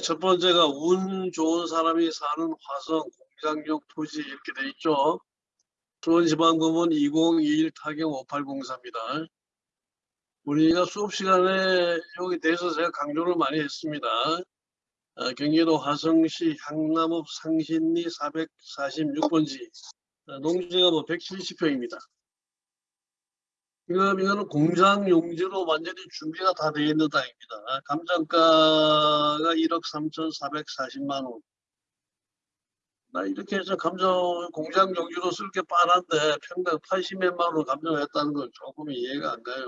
첫 번째가 운 좋은 사람이 사는 화성 공장용 토지 이렇게 돼 있죠. 수원지방법원 2021 타경 5804입니다. 우리가 수업 시간에 여기 대해서 제가 강조를 많이 했습니다. 어, 경기도 화성시 향남읍 상신리 446번지 어, 농지가 뭐 170평입니다. 지금 이거는 공장 용지로 완전히 준비가 다 되어 있는 땅입니다. 감정가가 1억 3,440만 원. 나 이렇게 해서 감정 공장 용지로 쓸게 뻔한데 평당 80몇만 원 감정했다는 건 조금 이해가 안 가요.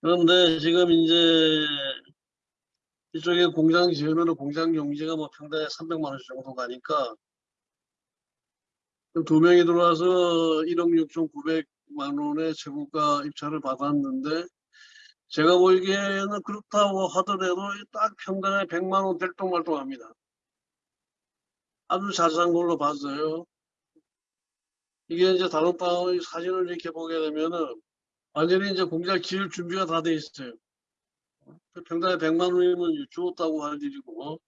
그런데 지금 이제 이쪽에 공장 지으면 공장 용지가 뭐 평당에 300만 원 정도 가니까 두 명이 들어와서 1억 6,900 만 원의 최고가 입찰을 받았는데 제가 보기에는 그렇다고 하더라도 딱 평당에 100만 원 될동말동합니다. 아주 자세한 걸로 봤어요. 이게 이제 다른 땅의 사진을 이렇게 보게 되면은 완전히 이제 공장 지을 준비가 다 돼 있어요. 평당에 100만 원이면 주었다고 할 일이고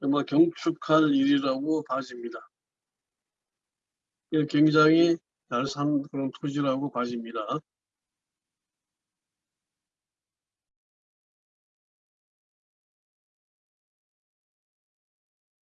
정말 경축할 일이라고 봐집니다. 굉장히 잘 산 그런 토지라고 봐집니다.